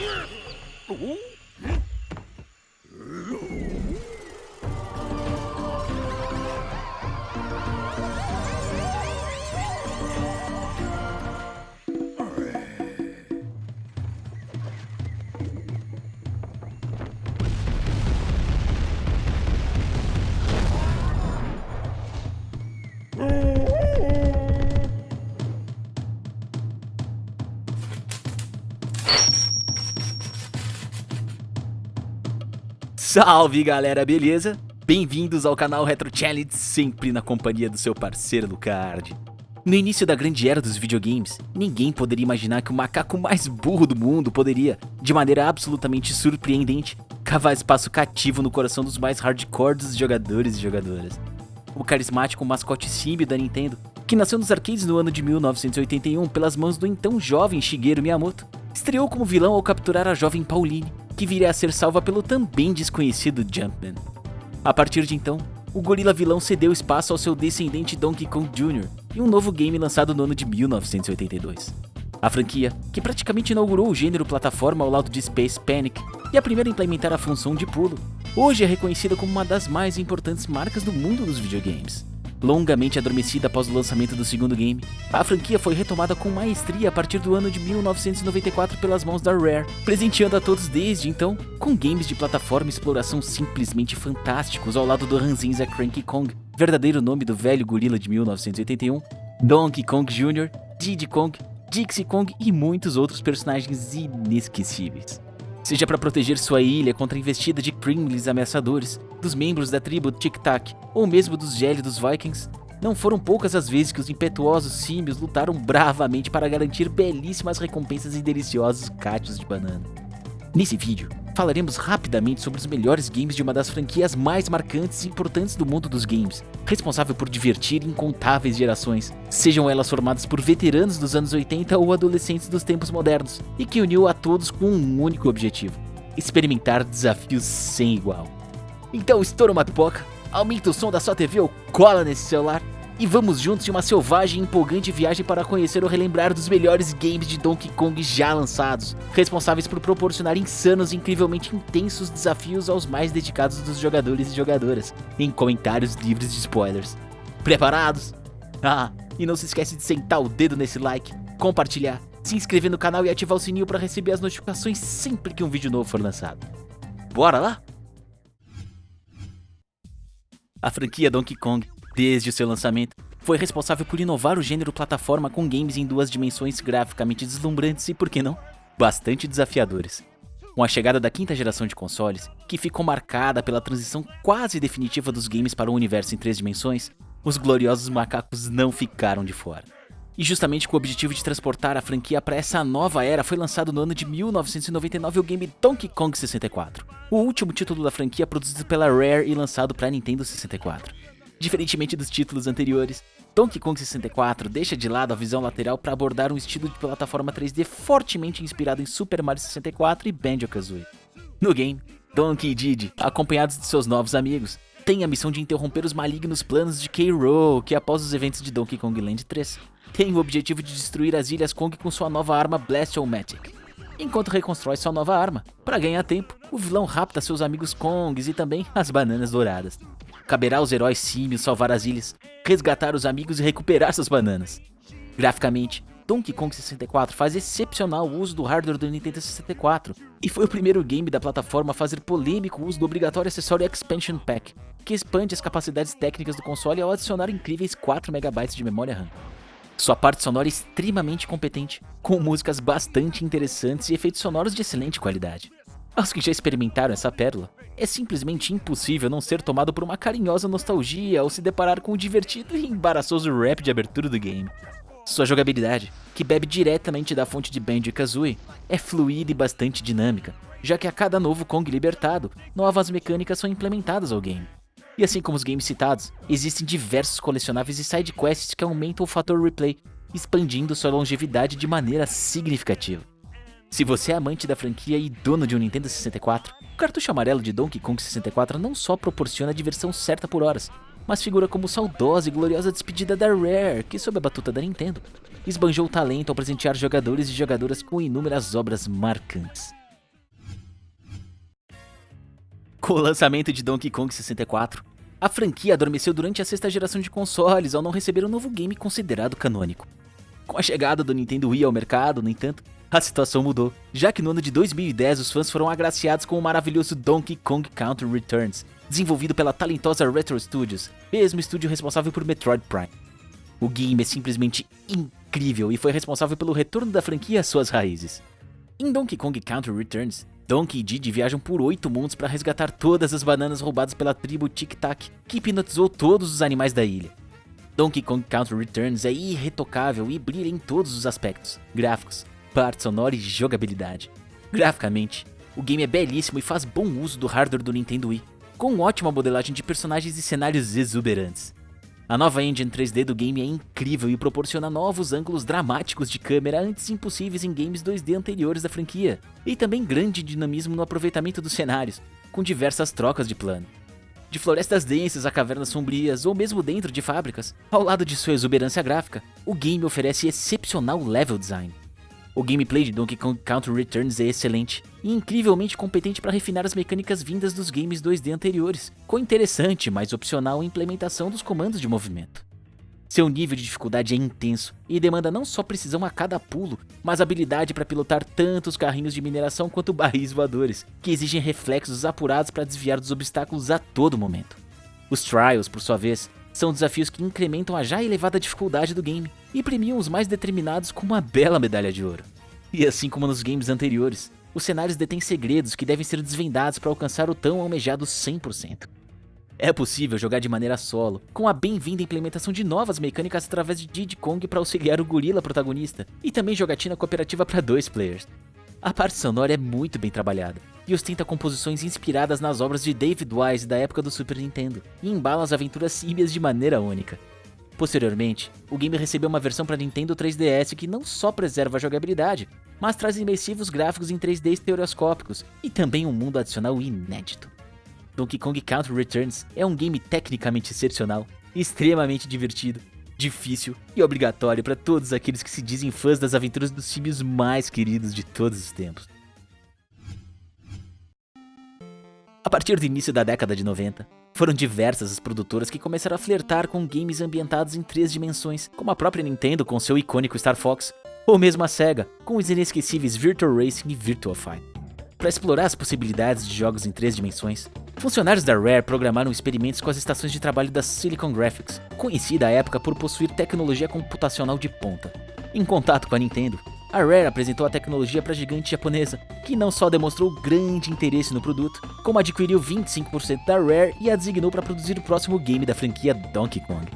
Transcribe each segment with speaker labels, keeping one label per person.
Speaker 1: 呀哦。Salve galera, beleza? Bem-vindos ao canal Retro Challenge, sempre na companhia do seu parceiro Lucard. No início da grande era dos videogames, ninguém poderia imaginar que o macaco mais burro do mundo poderia, de maneira absolutamente surpreendente, cavar espaço cativo no coração dos mais hardcore dos jogadores e jogadoras. O carismático mascote símbio da Nintendo, que nasceu nos arcades no ano de 1981 pelas mãos do então jovem Shigeru Miyamoto, estreou como vilão ao capturar a jovem Pauline, que viria a ser salva pelo também desconhecido Jumpman. A partir de então, o gorila vilão cedeu espaço ao seu descendente Donkey Kong Jr. em um novo game lançado no ano de 1982. A franquia, que praticamente inaugurou o gênero plataforma ao lado de Space Panic e a primeira a implementar a função de pulo, hoje é reconhecida como uma das mais importantes marcas do mundo dos videogames. Longamente adormecida após o lançamento do segundo game, a franquia foi retomada com maestria a partir do ano de 1994 pelas mãos da Rare, presenteando a todos desde então com games de plataforma e exploração simplesmente fantásticos ao lado do ranzinza Cranky Kong, verdadeiro nome do velho gorila de 1981, Donkey Kong Jr., Diddy Kong, Dixie Kong e muitos outros personagens inesquecíveis. Seja para proteger sua ilha contra a investida de Krimlis ameaçadores, dos membros da tribo Tic Tac ou mesmo dos gélidos Vikings, não foram poucas as vezes que os impetuosos símios lutaram bravamente para garantir belíssimas recompensas e deliciosos cachos de banana. Nesse vídeo, falaremos rapidamente sobre os melhores games de uma das franquias mais marcantes e importantes do mundo dos games, responsável por divertir incontáveis gerações, sejam elas formadas por veteranos dos anos 80 ou adolescentes dos tempos modernos, e que uniu a todos com um único objetivo, experimentar desafios sem igual. Então estoura uma pipoca, aumenta o som da sua TV ou cola nesse celular e vamos juntos em uma selvagem e empolgante viagem para conhecer ou relembrar dos melhores games de Donkey Kong já lançados, responsáveis por proporcionar insanos e incrivelmente intensos desafios aos mais dedicados dos jogadores e jogadoras, em comentários livres de spoilers. Preparados? Ah, e não se esquece de sentar o dedo nesse like, compartilhar, se inscrever no canal e ativar o sininho para receber as notificações sempre que um vídeo novo for lançado. Bora lá? A franquia Donkey Kong, desde seu lançamento, foi responsável por inovar o gênero plataforma com games em duas dimensões graficamente deslumbrantes e, por que não, bastante desafiadores. Com a chegada da quinta geração de consoles, que ficou marcada pela transição quase definitiva dos games para o universo em três dimensões, os gloriosos macacos não ficaram de fora. E justamente com o objetivo de transportar a franquia para essa nova era foi lançado no ano de 1999 o game Donkey Kong 64, o último título da franquia produzido pela Rare e lançado para Nintendo 64. Diferentemente dos títulos anteriores, Donkey Kong 64 deixa de lado a visão lateral para abordar um estilo de plataforma 3D fortemente inspirado em Super Mario 64 e Banjo-Kazooie. No game, Donkey e Diddy, acompanhados de seus novos amigos, têm a missão de interromper os malignos planos de K-Rool, que após os eventos de Donkey Kong Land 3, tem o objetivo de destruir as Ilhas Kong com sua nova arma Blast-O-Matic. Enquanto reconstrói sua nova arma, para ganhar tempo, o vilão rapta seus amigos Kongs e também as bananas douradas. Caberá aos heróis símios salvar as ilhas, resgatar os amigos e recuperar suas bananas. Graficamente, Donkey Kong 64 faz excepcional uso do hardware do Nintendo 64 e foi o primeiro game da plataforma a fazer polêmico uso do obrigatório acessório Expansion Pack, que expande as capacidades técnicas do console ao adicionar incríveis 4 MB de memória RAM. Sua parte sonora é extremamente competente, com músicas bastante interessantes e efeitos sonoros de excelente qualidade. Aos que já experimentaram essa pérola, é simplesmente impossível não ser tomado por uma carinhosa nostalgia ao se deparar com o divertido e embaraçoso rap de abertura do game. Sua jogabilidade, que bebe diretamente da fonte de Banjo-Kazooie, é fluida e bastante dinâmica, já que a cada novo Kong libertado, novas mecânicas são implementadas ao game. E assim como os games citados, existem diversos colecionáveis e sidequests que aumentam o fator replay, expandindo sua longevidade de maneira significativa. Se você é amante da franquia e dono de um Nintendo 64, o cartucho amarelo de Donkey Kong 64 não só proporciona a diversão certa por horas, mas figura como saudosa e gloriosa despedida da Rare, que sob a batuta da Nintendo, esbanjou talento ao presentear jogadores e jogadoras com inúmeras obras marcantes. Com o lançamento de Donkey Kong 64, a franquia adormeceu durante a sexta geração de consoles ao não receber um novo game considerado canônico. Com a chegada do Nintendo Wii ao mercado, no entanto, a situação mudou, já que no ano de 2010 os fãs foram agraciados com o maravilhoso Donkey Kong Country Returns, desenvolvido pela talentosa Retro Studios, mesmo estúdio responsável por Metroid Prime. O game é simplesmente incrível e foi responsável pelo retorno da franquia às suas raízes. Em Donkey Kong Country Returns, Donkey e Diddy viajam por oito mundos para resgatar todas as bananas roubadas pela tribo Tic Tac, que hipnotizou todos os animais da ilha. Donkey Kong Country Returns é irretocável e brilha em todos os aspectos, gráficos, parte sonora e jogabilidade. Graficamente, o game é belíssimo e faz bom uso do hardware do Nintendo Wii, com ótima modelagem de personagens e cenários exuberantes. A nova engine 3D do game é incrível e proporciona novos ângulos dramáticos de câmera antes impossíveis em games 2D anteriores da franquia, e também grande dinamismo no aproveitamento dos cenários, com diversas trocas de plano. De florestas densas a cavernas sombrias ou mesmo dentro de fábricas, ao lado de sua exuberância gráfica, o game oferece excepcional level design. O gameplay de Donkey Kong Country Returns é excelente e incrivelmente competente para refinar as mecânicas vindas dos games 2D anteriores, com interessante, mas opcional implementação dos comandos de movimento. Seu nível de dificuldade é intenso e demanda não só precisão a cada pulo, mas habilidade para pilotar tanto os carrinhos de mineração quanto barris voadores, que exigem reflexos apurados para desviar dos obstáculos a todo momento. Os Trials, por sua vez, são desafios que incrementam a já elevada dificuldade do game e premiam os mais determinados com uma bela medalha de ouro. E assim como nos games anteriores, os cenários detêm segredos que devem ser desvendados para alcançar o tão almejado 100%. É possível jogar de maneira solo, com a bem-vinda implementação de novas mecânicas através de Diddy Kong para auxiliar o gorila protagonista, e também jogatina cooperativa para dois players. A parte sonora é muito bem trabalhada, e ostenta composições inspiradas nas obras de David Wise da época do Super Nintendo, e embala as aventuras símias de maneira única. Posteriormente, o game recebeu uma versão para Nintendo 3DS que não só preserva a jogabilidade, mas traz imersivos gráficos em 3D estereoscópicos e também um mundo adicional inédito. Donkey Kong Country Returns é um game tecnicamente excepcional, extremamente divertido difícil e obrigatório para todos aqueles que se dizem fãs das aventuras dos símios mais queridos de todos os tempos. A partir do início da década de 90, foram diversas as produtoras que começaram a flertar com games ambientados em três dimensões, como a própria Nintendo com seu icônico Star Fox, ou mesmo a SEGA com os inesquecíveis Virtual Racing e Virtual Fight. Para explorar as possibilidades de jogos em três dimensões, funcionários da Rare programaram experimentos com as estações de trabalho da Silicon Graphics, conhecida à época por possuir tecnologia computacional de ponta. Em contato com a Nintendo, a Rare apresentou a tecnologia para a gigante japonesa, que não só demonstrou grande interesse no produto, como adquiriu 25% da Rare e a designou para produzir o próximo game da franquia Donkey Kong.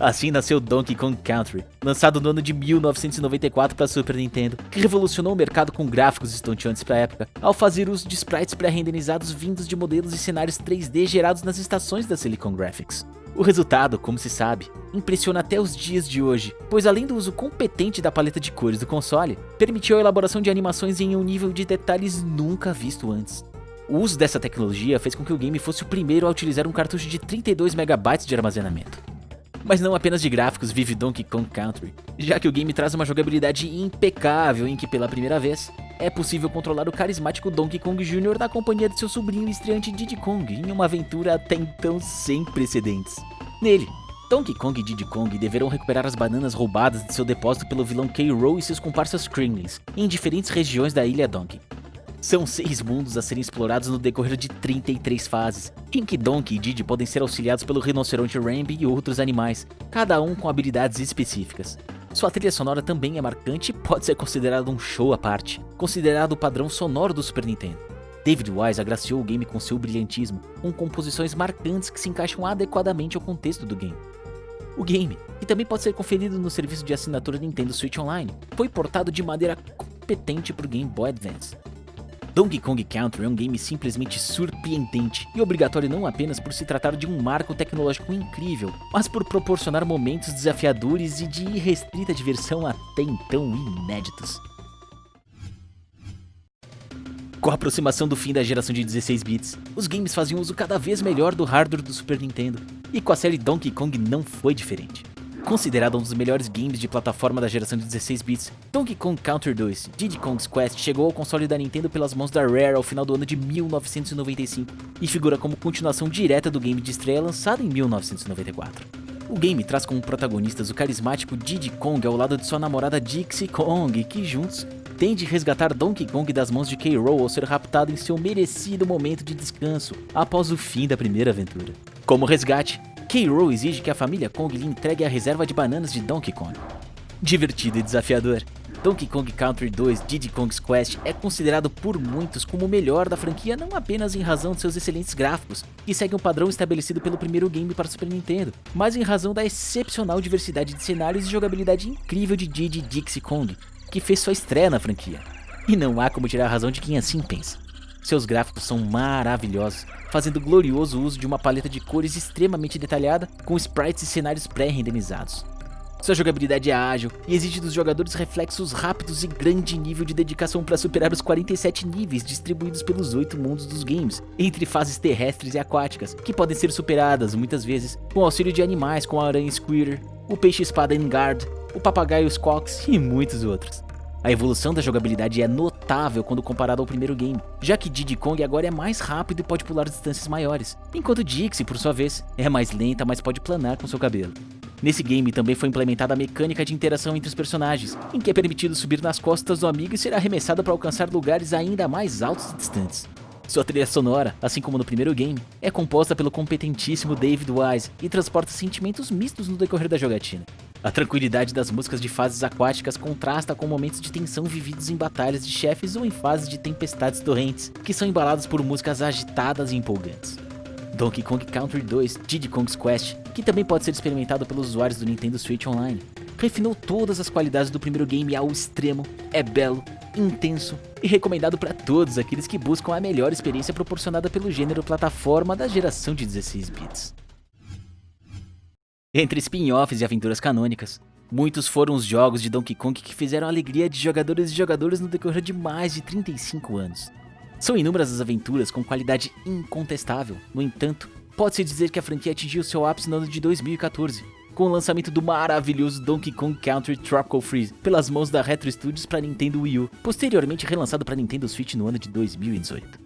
Speaker 1: Assim nasceu Donkey Kong Country, lançado no ano de 1994 para Super Nintendo, que revolucionou o mercado com gráficos estonteantes para a época, ao fazer uso de sprites pré-renderizados vindos de modelos e cenários 3D gerados nas estações da Silicon Graphics. O resultado, como se sabe, impressiona até os dias de hoje, pois além do uso competente da paleta de cores do console, permitiu a elaboração de animações em um nível de detalhes nunca visto antes. O uso dessa tecnologia fez com que o game fosse o primeiro a utilizar um cartucho de 32 MB de armazenamento. Mas não apenas de gráficos vive Donkey Kong Country, já que o game traz uma jogabilidade impecável em que pela primeira vez é possível controlar o carismático Donkey Kong Jr. na companhia de seu sobrinho estreante Diddy Kong em uma aventura até então sem precedentes. Nele, Donkey Kong e Diddy Kong deverão recuperar as bananas roubadas de seu depósito pelo vilão K-Rool e seus comparsas Kremlins em diferentes regiões da ilha Donkey. São seis mundos a serem explorados no decorrer de 33 fases, em que Donkey e Diddy podem ser auxiliados pelo rinoceronte Rambi e outros animais, cada um com habilidades específicas. Sua trilha sonora também é marcante e pode ser considerada um show à parte, considerado o padrão sonoro do Super Nintendo. David Wise agraciou o game com seu brilhantismo, com composições marcantes que se encaixam adequadamente ao contexto do game. O game, que também pode ser conferido no serviço de assinatura Nintendo Switch Online, foi portado de maneira competente para o Game Boy Advance, Donkey Kong Country é um game simplesmente surpreendente e obrigatório não apenas por se tratar de um marco tecnológico incrível, mas por proporcionar momentos desafiadores e de irrestrita diversão até então inéditos. Com a aproximação do fim da geração de 16 bits, os games faziam uso cada vez melhor do hardware do Super Nintendo, e com a série Donkey Kong não foi diferente. Considerado um dos melhores games de plataforma da geração de 16 bits, Donkey Kong Country 2 Diddy Kong's Quest chegou ao console da Nintendo pelas mãos da Rare ao final do ano de 1995 e figura como continuação direta do game de estreia lançado em 1994. O game traz como protagonistas o carismático Diddy Kong ao lado de sua namorada Dixie Kong, que juntos tende resgatar Donkey Kong das mãos de K-Rool ao ser raptado em seu merecido momento de descanso após o fim da primeira aventura. Como resgate, K. exige que a família Kong lhe entregue a reserva de bananas de Donkey Kong. Divertido e desafiador, Donkey Kong Country 2 Diddy Kong's Quest é considerado por muitos como o melhor da franquia não apenas em razão de seus excelentes gráficos, que seguem um padrão estabelecido pelo primeiro game para Super Nintendo, mas em razão da excepcional diversidade de cenários e jogabilidade incrível de Diddy Dixie Kong, que fez sua estreia na franquia. E não há como tirar a razão de quem assim pensa. Seus gráficos são maravilhosos, fazendo glorioso uso de uma paleta de cores extremamente detalhada, com sprites e cenários pré-renderizados. Sua jogabilidade é ágil e exige dos jogadores reflexos rápidos e grande nível de dedicação para superar os 47 níveis distribuídos pelos 8 mundos dos games, entre fases terrestres e aquáticas, que podem ser superadas, muitas vezes, com auxílio de animais como a aranha Squirter, o peixe-espada Engard, o papagaio Squawks e muitos outros. A evolução da jogabilidade é notável quando comparado ao primeiro game, já que Diddy Kong agora é mais rápido e pode pular distâncias maiores, enquanto Dixie, por sua vez, é mais lenta, mas pode planar com seu cabelo. Nesse game também foi implementada a mecânica de interação entre os personagens, em que é permitido subir nas costas do amigo e ser arremessado para alcançar lugares ainda mais altos e distantes. Sua trilha sonora, assim como no primeiro game, é composta pelo competentíssimo David Wise e transporta sentimentos mistos no decorrer da jogatina. A tranquilidade das músicas de fases aquáticas contrasta com momentos de tensão vividos em batalhas de chefes ou em fases de tempestades torrentes, que são embalados por músicas agitadas e empolgantes. Donkey Kong Country 2 Diddy Kong's Quest, que também pode ser experimentado pelos usuários do Nintendo Switch Online, refinou todas as qualidades do primeiro game ao extremo, é belo, intenso e recomendado para todos aqueles que buscam a melhor experiência proporcionada pelo gênero plataforma da geração de 16 bits. Entre spin-offs e aventuras canônicas, muitos foram os jogos de Donkey Kong que fizeram a alegria de jogadores e jogadores no decorrer de mais de 35 anos. São inúmeras as aventuras com qualidade incontestável, no entanto, pode-se dizer que a franquia atingiu seu ápice no ano de 2014, com o lançamento do maravilhoso Donkey Kong Country Tropical Freeze pelas mãos da Retro Studios para Nintendo Wii U, posteriormente relançado para Nintendo Switch no ano de 2018.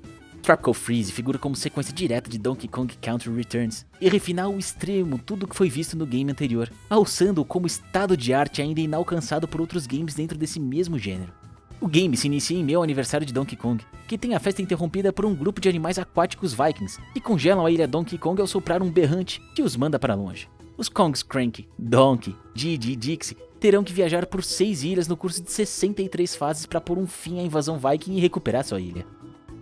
Speaker 1: Tropical Freeze figura como sequência direta de Donkey Kong Country Returns e refina ao extremo tudo o que foi visto no game anterior, alçando-o como estado de arte ainda inalcançado por outros games dentro desse mesmo gênero. O game se inicia em meu aniversário de Donkey Kong, que tem a festa interrompida por um grupo de animais aquáticos vikings, que congelam a ilha Donkey Kong ao soprar um berrante que os manda para longe. Os Kongs Cranky, Donkey, Didi e Dixie terão que viajar por seis ilhas no curso de 63 fases para pôr um fim à invasão viking e recuperar sua ilha.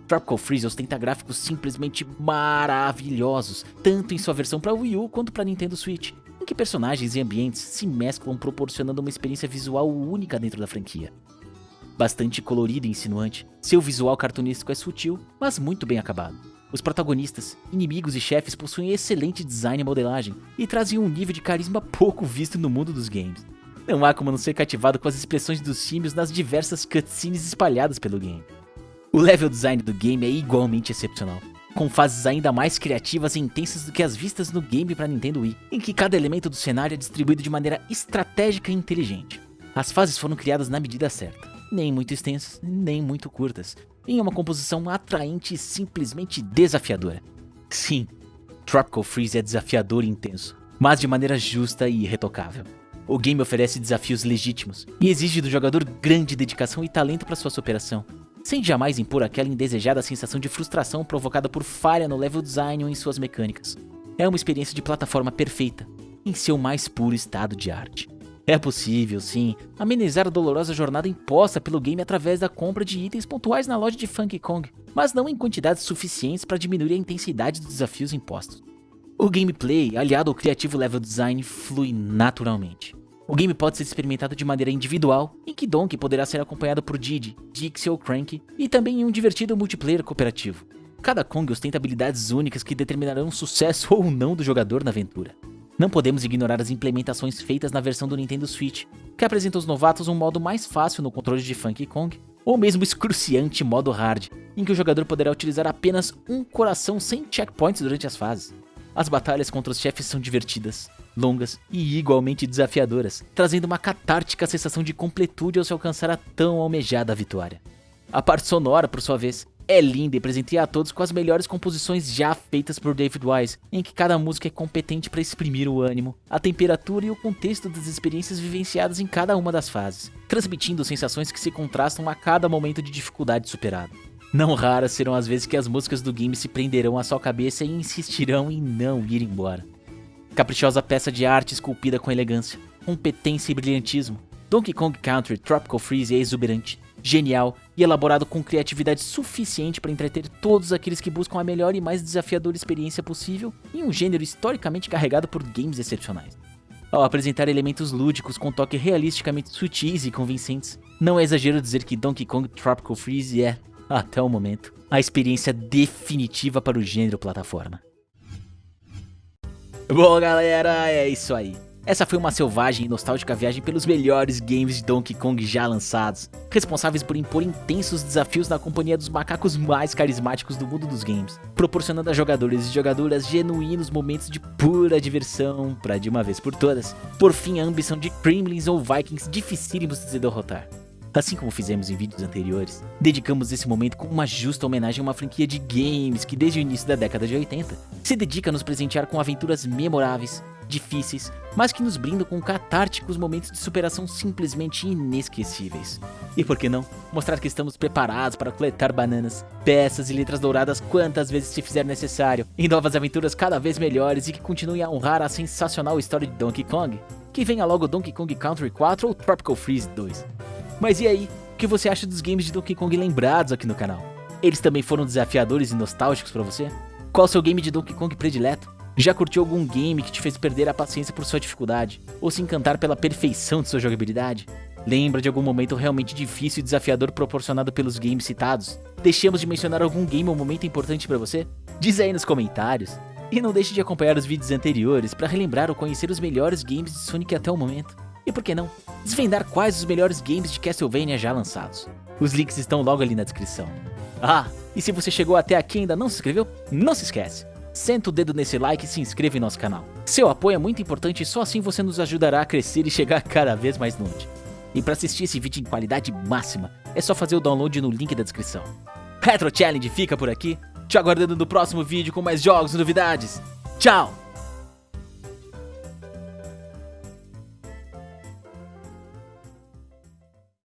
Speaker 1: Tropical Freeze ostenta gráficos simplesmente maravilhosos, tanto em sua versão para Wii U quanto para Nintendo Switch, em que personagens e ambientes se mesclam proporcionando uma experiência visual única dentro da franquia. Bastante colorido e insinuante, seu visual cartunístico é sutil, mas muito bem acabado. Os protagonistas, inimigos e chefes possuem excelente design e modelagem, e trazem um nível de carisma pouco visto no mundo dos games. Não há como não ser cativado com as expressões dos símios nas diversas cutscenes espalhadas pelo game. O level design do game é igualmente excepcional, com fases ainda mais criativas e intensas do que as vistas no game para Nintendo Wii, em que cada elemento do cenário é distribuído de maneira estratégica e inteligente. As fases foram criadas na medida certa, nem muito extensas, nem muito curtas, em uma composição atraente e simplesmente desafiadora. Sim, Tropical Freeze é desafiador e intenso, mas de maneira justa e irretocável. O game oferece desafios legítimos e exige do jogador grande dedicação e talento para sua superação, sem jamais impor aquela indesejada sensação de frustração provocada por falha no level design ou em suas mecânicas. É uma experiência de plataforma perfeita, em seu mais puro estado de arte. É possível, sim, amenizar a dolorosa jornada imposta pelo game através da compra de itens pontuais na loja de Funky Kong, mas não em quantidades suficientes para diminuir a intensidade dos desafios impostos. O gameplay, aliado ao criativo level design, flui naturalmente. O game pode ser experimentado de maneira individual, em que Donkey poderá ser acompanhado por Diddy, Dixie ou Cranky, e também em um divertido multiplayer cooperativo. Cada Kong ostenta habilidades únicas que determinarão o sucesso ou não do jogador na aventura. Não podemos ignorar as implementações feitas na versão do Nintendo Switch, que apresenta aos novatos um modo mais fácil no controle de Funky Kong, ou mesmo excruciante modo hard, em que o jogador poderá utilizar apenas um coração sem checkpoints durante as fases. As batalhas contra os chefes são divertidas, longas e igualmente desafiadoras, trazendo uma catártica sensação de completude ao se alcançar a tão almejada vitória. A parte sonora, por sua vez, é linda e presenteia a todos com as melhores composições já feitas por David Wise, em que cada música é competente para exprimir o ânimo, a temperatura e o contexto das experiências vivenciadas em cada uma das fases, transmitindo sensações que se contrastam a cada momento de dificuldade superado. Não raras serão as vezes que as músicas do game se prenderão à sua cabeça e insistirão em não ir embora. Caprichosa peça de arte esculpida com elegância, competência e brilhantismo, Donkey Kong Country Tropical Freeze é exuberante, genial e elaborado com criatividade suficiente para entreter todos aqueles que buscam a melhor e mais desafiadora experiência possível em um gênero historicamente carregado por games excepcionais. Ao apresentar elementos lúdicos com toque realisticamente sutis e convincentes, não é exagero dizer que Donkey Kong Tropical Freeze é, até o momento, a experiência definitiva para o gênero plataforma. Bom galera, é isso aí. Essa foi uma selvagem e nostálgica viagem pelos melhores games de Donkey Kong já lançados, responsáveis por impor intensos desafios na companhia dos macacos mais carismáticos do mundo dos games, proporcionando a jogadores e jogadoras genuínos momentos de pura diversão para de uma vez por todas, por fim a ambição de Kremlins ou Vikings dificílimos de se derrotar. Assim como fizemos em vídeos anteriores, dedicamos esse momento com uma justa homenagem a uma franquia de games que desde o início da década de 80 se dedica a nos presentear com aventuras memoráveis, difíceis, mas que nos brindam com catárticos momentos de superação simplesmente inesquecíveis. E por que não, mostrar que estamos preparados para coletar bananas, peças e letras douradas quantas vezes se fizer necessário, em novas aventuras cada vez melhores e que continuem a honrar a sensacional história de Donkey Kong, que venha logo Donkey Kong Country 4 ou Tropical Freeze 2. Mas e aí, o que você acha dos games de Donkey Kong lembrados aqui no canal? Eles também foram desafiadores e nostálgicos para você? Qual seu game de Donkey Kong predileto? Já curtiu algum game que te fez perder a paciência por sua dificuldade? Ou se encantar pela perfeição de sua jogabilidade? Lembra de algum momento realmente difícil e desafiador proporcionado pelos games citados? Deixamos de mencionar algum game ou momento importante para você? Diz aí nos comentários. E não deixe de acompanhar os vídeos anteriores para relembrar ou conhecer os melhores games de Sonic até o momento. E por que não, desvendar quais os melhores games de Castlevania já lançados. Os links estão logo ali na descrição. Ah, e se você chegou até aqui e ainda não se inscreveu, não se esquece. Senta o dedo nesse like e se inscreva em nosso canal. Seu apoio é muito importante e só assim você nos ajudará a crescer e chegar cada vez mais longe. E para assistir esse vídeo em qualidade máxima, é só fazer o download no link da descrição. Retro Challenge fica por aqui, te aguardando no próximo vídeo com mais jogos e novidades. Tchau!